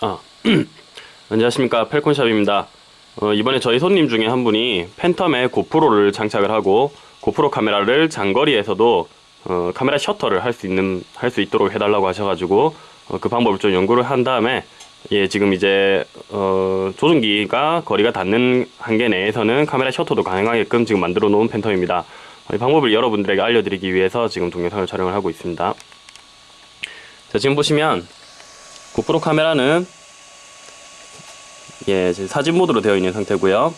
안녕하십니까. 펠콘샵입니다. 어, 이번에 저희 손님 중에 한 분이 팬텀에 고프로를 장착을 하고 고프로 카메라를 장거리에서도 어, 카메라 셔터를 할 수 있는 할 수 있도록 해달라고 하셔가지고 어, 그 방법을 좀 연구를 한 다음에 예 지금 이제 어, 조종기가 거리가 닿는 한계 내에서는 카메라 셔터도 가능하게끔 지금 만들어 놓은 팬텀입니다. 어, 이 방법을 여러분들에게 알려드리기 위해서 지금 동영상을 촬영을 하고 있습니다. 자 지금 보시면 고프로 카메라는 예, 사진 모드로 되어 있는 상태고요.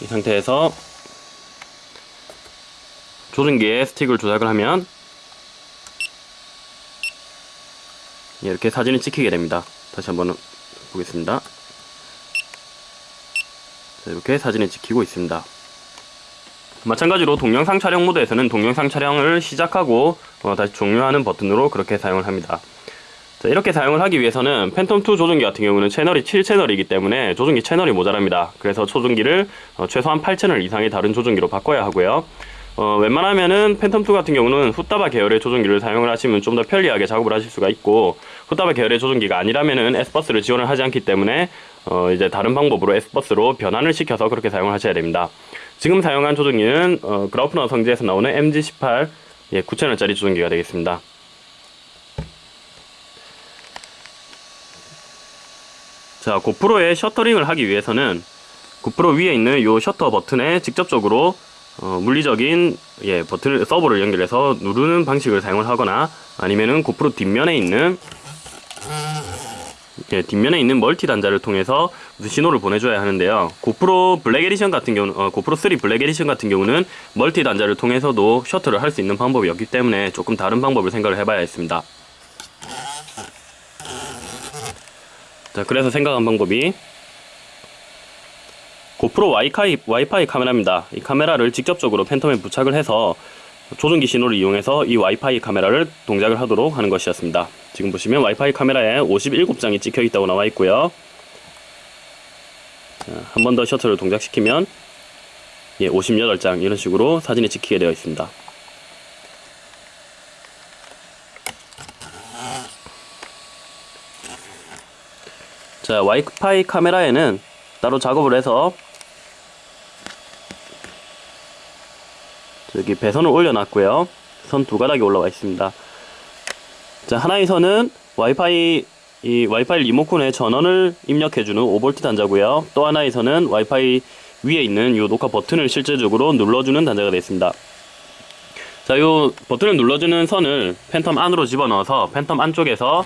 이 상태에서 조준기에 스틱을 조작을 하면 예, 이렇게 사진이 찍히게 됩니다. 다시 한번 보겠습니다. 자, 이렇게 사진이 찍히고 있습니다. 마찬가지로 동영상 촬영 모드에서는 동영상 촬영을 시작하고 어, 다시 종료하는 버튼으로 그렇게 사용을 합니다. 자, 이렇게 사용을 하기 위해서는 팬텀2 조종기 같은 경우는 채널이 7채널이기 때문에 조종기 채널이 모자랍니다. 그래서 조종기를 어, 최소한 8채널 이상의 다른 조종기로 바꿔야 하고요. 어, 웬만하면은 팬텀2 같은 경우는 후따바 계열의 조종기를 사용을 하시면 좀 더 편리하게 작업을 하실 수가 있고 후따바 계열의 조종기가 아니라면은 S버스를 지원을 하지 않기 때문에 어, 이제 다른 방법으로 S버스로 변환을 시켜서 그렇게 사용을 하셔야 됩니다. 지금 사용한 조종기는 어, 그라우프너 성지에서 나오는 MG18 예, 9채널짜리 조종기가 되겠습니다. 자, 고프로의 shuttering을 하기 위해서는 고프로 위에 있는 이 셔터 버튼에 직접적으로 어, 물리적인 예, 버튼을 서버를 연결해서 누르는 방식을 사용을 하거나 아니면은 고프로 뒷면에 있는 예, 뒷면에 있는 멀티 단자를 통해서 신호를 보내줘야 하는데요. 고프로 블랙 에디션 같은 경우, 어, 고프로 3 블랙 에디션 같은 경우는 멀티 단자를 통해서도 셔터를 할 수 있는 방법이 없기 때문에 조금 다른 방법을 생각을 해봐야 했습니다. 자, 그래서 생각한 방법이 고프로 와이파이, 와이파이 카메라입니다. 이 카메라를 직접적으로 팬텀에 부착을 해서 조종기 신호를 이용해서 이 와이파이 카메라를 동작을 하도록 하는 것이었습니다. 지금 보시면 와이파이 카메라에 57장이 찍혀 있다고 나와 있고요. 한 번 더 셔터를 동작시키면 예, 58장 이런 식으로 사진이 찍히게 되어 있습니다. 자, 와이파이 카메라에는 따로 작업을 해서 저기 배선을 올려놨고요. 선 두 가닥이 올라와 있습니다. 자, 하나의 선은 와이파이 이 와이파이 리모컨에 전원을 입력해주는 5V 단자고요. 또 하나의 선은 와이파이 위에 있는 이 녹화 버튼을 실제적으로 눌러주는 단자가 되어 있습니다. 자, 이 버튼을 눌러주는 선을 팬텀 안으로 집어넣어서 팬텀 안쪽에서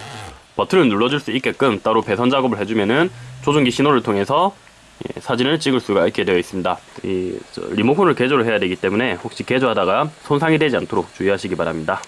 버튼을 눌러줄 수 있게끔 따로 배선 작업을 해주면은 조종기 신호를 통해서 예, 사진을 찍을 수가 있게 되어 있습니다. 이 리모컨을 개조를 해야 되기 때문에 혹시 개조하다가 손상이 되지 않도록 주의하시기 바랍니다.